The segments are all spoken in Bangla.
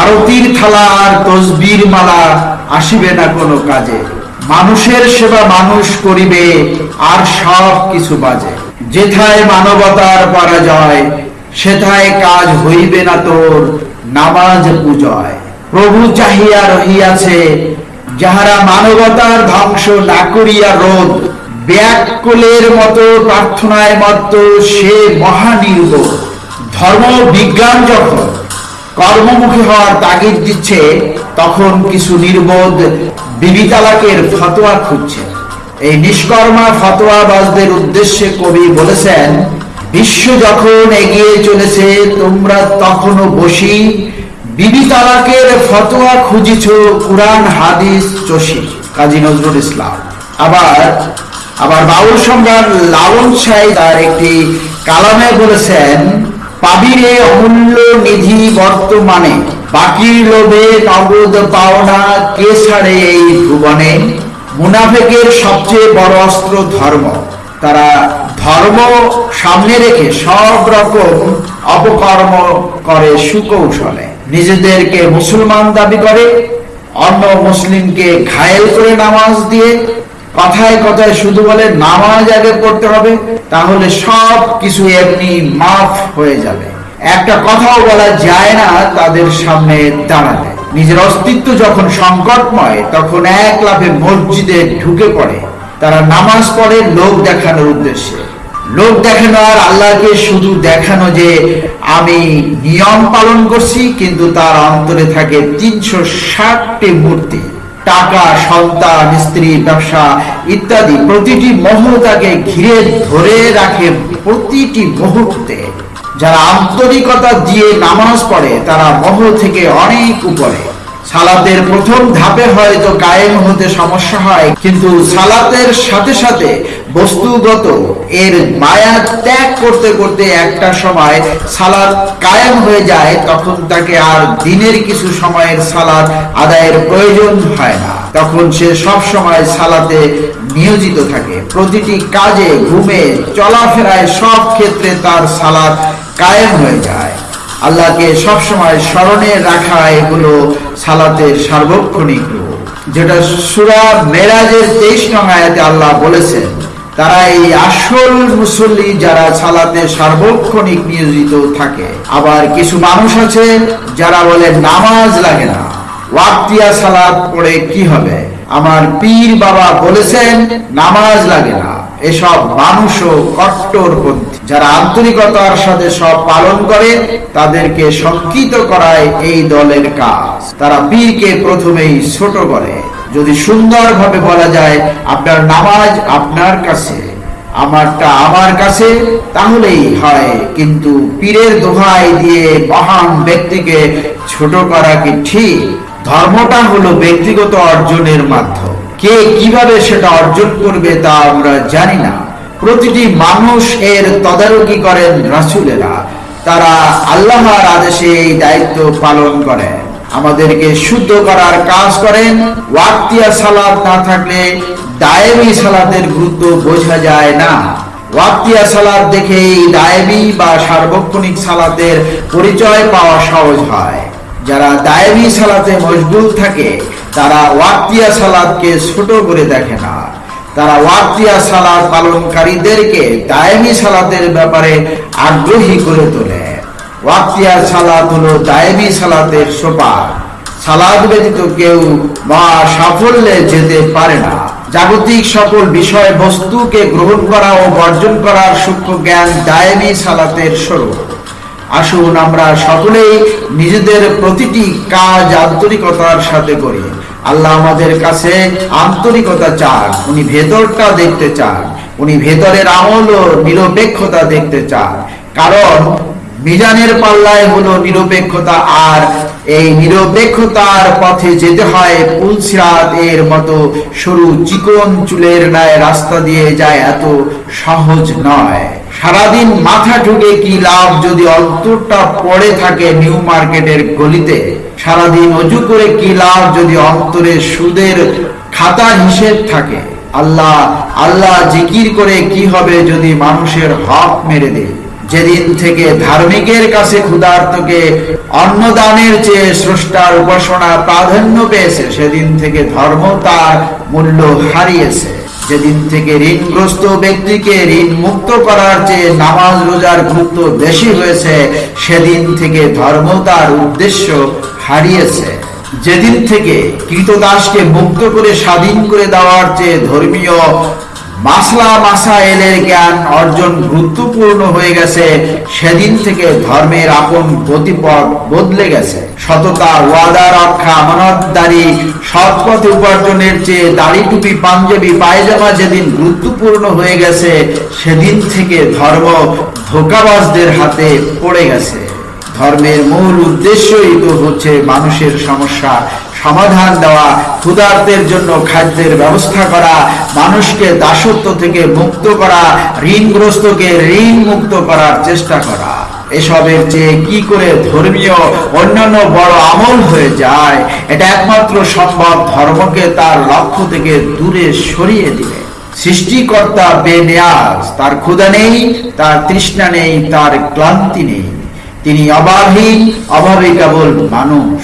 আরতির থালা আর তসবির মালা আসিবে না কোনো কাজে। মানুষের সেবা মানুষ করিবে, আর সব কিছু বাজে। যেথায় মানবতার পরাজয়, সেথায় কাজ হইবে না তোর নামাজ পূজয়। প্রভু চাহিয়া রহিয়াছে, যাহারা মানবতার ধ্বংস না করিয়া রোধ, ব্যাকুলের মতো প্রার্থনায় মত সে মহানির্বোধ ধর্ম বিজ্ঞান যখন কর্মমুখী হওয়ার তাগিদ দিচ্ছে, তখন কিছু নির্বোধ বিবি তালাকের ফতোয়া খুঁজছে। এই নিষ্কর্মা ফতোয়াবাজদের উদ্দেশ্যে কবি বলেছেন, বিশ্ব যখন এগিয়ে চলেছে, তোমরা তখনও বসি, বিবি তালাকের ফতোয়া খুঁজিছ কুরআন, হাদিস, চষি। কাজী নজরুল ইসলাম। আবার আবার বাউল সম্রাট লালন সাই তার একটি কালামে বলেছেন পাবিরে অমূল্য নিধি বর্তমানে। বাকি লোভে নগদ পাওনা কে ছাড়ে এই ভুবনে? মুনাফেকের সবচেয়ে বড় অস্ত্র ধর্ম। তারা ধর্ম সামনে রেখে সব রকম অপকর্ম করে সুকৌশলে। নিজেদেরকে মুসলমান দাবি করে, অন্য মুসলিমকে ঘায়েল করে নামাজ দিয়ে কথায় কথায় শুধু বলে নামাজ আগে পড়তে হবে, তাহলে সব কিছু এমনি মাফ হয়ে যাবে। একটা কথাও বলা যায় না, তাদের সামনে দাঁড়ালে নিজের অস্তিত্ব যখন সংকটময়, তখন এক লাফে মসজিদে ঢুকে পড়ে। তারা নামাজ পড়ে লোক দেখানোর উদ্দেশ্যে। লোক দেখানো আর আল্লাহকে শুধু দেখানো যে আমি নিয়ম পালন করছি, কিন্তু তার অন্তরে থাকে তিনশো ষাটটি মূর্তি। টাকা, সন্তান, স্ত্রী, ব্যবসা ইত্যাদি প্রতিটি মোহ ঘিরে ধরে রাখে প্রতিটি মুহূর্তে। যারা আন্তরিকতা দিয়ে নামাজ পড়ে, তারা মোহ থেকে অনেক উপরে। সালাতের প্রথম ধাপে হয়তো কায়েম হতে সমস্যা হয়, কিন্তু সালাতের সাথে সাথে বস্তুগত এর মায়া ত্যাগ করতে করতে একটা সময় সালাদ কায়েম হয়ে যায়, তখন তাকে আর দিনের কিছু সময়ের সালাদ আদায়ের প্রয়োজন হয় না। তখন সে সব সময় সালাতে নিয়োজিত থাকে। প্রতিটি কাজে, ঘুমে, চলাফেরায় সব ক্ষেত্রে তার সালাদ কায়েম হয়ে যায়। আল্লাহকে সবসময় স্মরণে রাখা এগুলো সালাতের সার্বক্ষণিক রূপ। যেটা সুরা মেরাজের তেইশ নং আয়াতে আল্লাহ বলেছেন তারা এই আসল মুসল্লি যারা সালাতে সার্বক্ষণিক নিয়োজিত থাকে। আবার কিছু মানুষ আছে যারা বলে নামাজ লাগে না। ওয়াক্তিয়া সালাত পড়ে কি হবে? আমার পীর বাবা বলেছেন, নামাজ লাগে না। এসব মানুষও কট্টরপন্থী। যারা আন্তরিকতার সাথে সব পালন করে, তাদেরকে শঙ্কিত করায় এই দলের কাজ। তারা পীরকে প্রথমেই ছোট করে। যদি সুন্দরভাবে বলা যায়, আপনার নামাজ আপনার কাছে, আমারটা আমার কাছে, তাহলেই হয়। কিন্তু পীরের দোহাই দিয়ে মহান ব্যক্তিকে ছোট করা কি ঠিক? ধর্মটা হলো ব্যক্তিগত অর্জনের মাধ্যম। কে কীভাবে সেটা অর্জন করবে তা আমরা জানি না। প্রতিটি মানুষ এর তদারকি করেন রাসুলেরা। তারা আল্লাহর আদেশে এই দায়িত্ব পালন করেন। আমাদেরকে শুদ্ধ করার কাজ করেন। ওয়াক্তিয়া সালাদ না থাকলে দায়েমি সালাতের গুরুত্ব বোঝা যায় না। ওয়াক্তিয়া সালাদ দেখে দায়েমি বা সার্বক্ষণিক সালাতের পরিচয় পাওয়া সহজ হয়। যারা দায়েমি সালাতে মশগুল থাকে, তারা ওয়াক্তিয়া সালাদকে ছোট করে দেখে না। তারা ওয়াক্তিয়া সালাদ পালনকারীদেরকে দায়েমি সালাতের ব্যাপারে আগ্রহী করে তোলে। ওয়াক্তিয়া সালাত হলো দায়েমি সালাতের সোপার সালাদ ব্যতীত কেউ মহা সাফল্যে যেতে পারে না। জাগতিক সকল বিষয় বস্তুকে গ্রহণ করা ও বর্জন করার সূক্ষ্ম জ্ঞান দায়েমি সালাতের স্বরূপ। আসুন আমরা সকলেই নিজেদের প্রতিটি কাজ আন্তরিকতার সাথে করি। আল্লাহ আমাদের কাছে আন্তরিকতা চান, উনি ভেতরটা দেখতে চান, উনি ভেতরের আমল ও নিরপেক্ষতা দেখতে চান। কারণ মিজানের পাল্লায় হলো নিরপেক্ষতা আর এই নিরপেক্ষতার পথে যেতে হয় পুলসিরাত এর মতো সরু চিকন চুলের ন্যায় রাস্তা দিয়ে যায় এত সহজ নয়। সারাদিন মাথা ঢুকে কি লাভ যদি অন্তরটা পড়ে থাকে নিউ মার্কেটের গলিতে? সারাদিন অজু করে কি লাভ যদি অন্তরে সুদের খাতা হিসেব থাকে? আল্লাহ আল্লাহ জিকির করে কি হবে যদি মানুষের হক মেরে দেয়? যেদিন থেকে ধার্মিকের কাছে ক্ষুধার্তকে অন্নদানের চেয়ে স্রষ্টার উপাসনা প্রাধান্য পেয়েছে, সেদিন থেকে ধর্ম তার মূল্য হারিয়েছে। যেদিন থেকে ঋণগ্রস্ত ব্যক্তিকে ঋণ মুক্ত করার চেয়ে নামাজ রোজার গুরুত্ব বেশি হয়েছে, সেদিন থেকে ধর্ম তার উদ্দেশ্য হারিয়েছে। যেদিন থেকে কৃতদাসকে মুক্ত করে স্বাধীন করে দেওয়ার চেয়ে ধর্মীয় মাসলা মাসাইলের জ্ঞান অর্জন গুরুত্বপূর্ণ হয়ে গেছে। সেদিন থেকে ধর্মের আপন গতিপথ বদলে গেছে। সততা, ওয়াদা, রক্ষা আমানতদারি সৎ পথে উপার্জনের চেয়ে দাড়ি টুপি পাঞ্জাবি, পায়জামা যেদিন গুরুত্বপূর্ণ হয়ে গেছে, সেদিন থেকে ধর্ম ধোকাবাজদের হাতে পড়ে গেছে। ধর্মের মূল উদ্দেশ্যই তো হচ্ছে মানুষের সমস্যা, সমাধান দেওয়া, ক্ষুধার্তের জন্য খাদ্যের ব্যবস্থা করা, মানুষকে দাসত্ব থেকে মুক্ত করা, ঋণগ্রস্তকে ঋণ মুক্ত করার চেষ্টা করা। এসবের চেয়ে কি করে ধর্মীয়, অন্যান্য বড় আমল হয়ে যায়? এটা একমাত্র সম্ভব ধর্মকে তার লক্ষ্য থেকে দূরে সরিয়ে দিলে। সৃষ্টিকর্তা বেনেয়াজ, তার ক্ষুধা নেই, তার তৃষ্ণা নেই, তার ক্লান্তি নেই। তিনি অবাধহীন অভাবে কেবল মানুষ।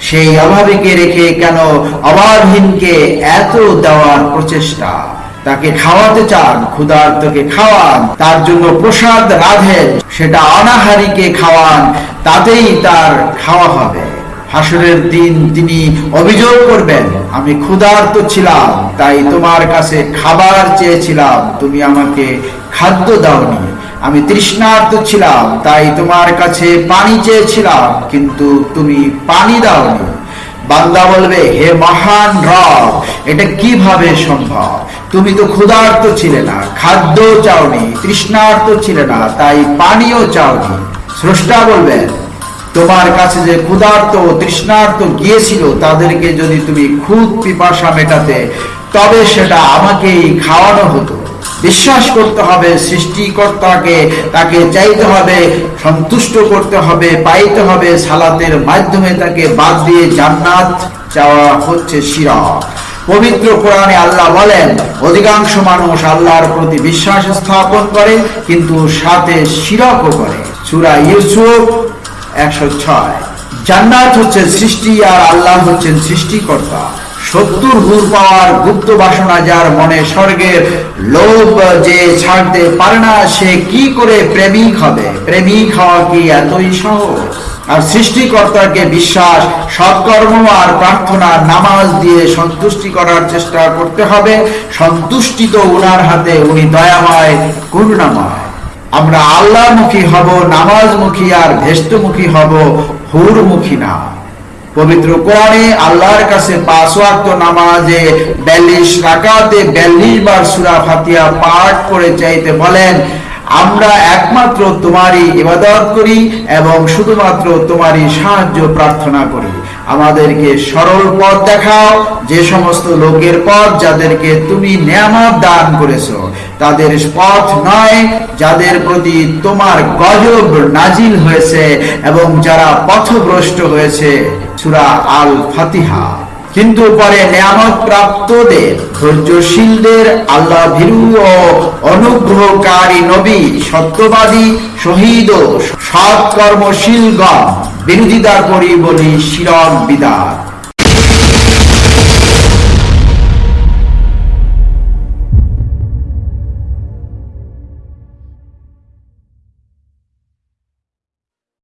সেই অভাবীকে রেখে কেন অবাধহীনকে এত দেওয়ার প্রচেষ্টা? তাকে খাওয়াতে চান, ক্ষুধার্তকে খাওয়ান, তার জন্য প্রসাদ রাধেন সেটা অনাহারীকে খাওয়ান, তাতেই তার খাওয়া হবে। হাসরের দিন তিনি অভিযোগ করবেন, আমি ক্ষুধার্ত ছিলাম, তাই তোমার কাছে খাবার চেয়েছিলাম, তুমি আমাকে খাদ্য দাওনি। আমি তৃষ্ণার্ত ছিলাম, তাই তোমার কাছে পানি চেয়েছিলাম, কিন্তু তুমি পানি দাওনি। বান্দা বলবে, হে মহান রব, এটা কীভাবে সম্ভব? তুমি তো ক্ষুধার্ত ছিলে না খাদ্য চাওনি, তৃষ্ণার্ত ছিলে না, তাই পানিও চাওনি। স্রষ্টা বলবেন তোমার কাছে যে ক্ষুধার্ত ও তৃষ্ণার্ত গিয়েছিল, তাদেরকে যদি তুমি খুব পিপাসা মেটাতে, তবে সেটা আমাকেই খাওয়ানো হতো। বিশ্বাস করতে হবে, সৃষ্টিকর্তাকে তাকে চাইতে হবে, সন্তুষ্ট করতে হবে, পাইতে হবে, সালাতের মাধ্যমে তাকে বাদ দিয়ে জান্নাত চাওয়া হচ্ছে শিরক পবিত্র কোরআনে আল্লাহ বলেন, অধিকাংশ মানুষ আল্লাহর প্রতি বিশ্বাস স্থাপন করে, কিন্তু সাথে শিরকও করে। সুরা ইউসুফ একশো ছয়। জান্নাত হচ্ছে সৃষ্টি আর আল্লাহ হচ্ছেন সৃষ্টিকর্তা। সত্তর হুর পাওয়ার গুপ্ত বাসনা যার মনে স্বর্গের লোভ যে ছাড়তে পারে না, সে কি করে প্রেমিক হবে? প্রেমিক হওয়া কি এতই সহজ? আর সৃষ্টিকর্তাকে বিশ্বাস, সৎকর্ম আর প্রার্থনা, নামাজ দিয়ে সন্তুষ্টি করার চেষ্টা করতে হবে। সন্তুষ্টি তো উনার হাতে, উনি দয়াময়, করুণাময়। আমরা আল্লাহমুখী হব, নামাজমুখী আর ভেষ্টমুখী হব, হুরমুখী না। পবিত্র কোরআনে আল্লাহর কাছে পাঁচ ওয়াক্ত নামাজে বিয়াল্লিশ রাকাতে বিয়াল্লিশ বার সূরা ফাতিহা পাঠ করে চাইতে বলেন আমরা একমাত্র তোমারই ইবাদত করি এবং শুধুমাত্র তোমারই সাহায্য প্রার্থনা করি। আমাদেরকে সরল পথ দেখাও, যে সমস্ত লোকের পথ যাদেরকে তুমি নিয়ামত দান করেছ, তাদের পথ নয়, যাদের প্রতি তোমার গজব নাজিল হয়েছে এবং যারা পথভ্রষ্ট হয়েছে। সুরা আল ফাতিহা কিন্তু পরে নিয়ামত প্রাপ্তদের ধৈর্যশীলদের আল্লাহ ভীরু ও অনুগ্রহকারী নবী, সত্যবাদী, শহীদ ও সৎ কর্মশীলগণ বিরোধিতা করি বলি শিরক বিদাত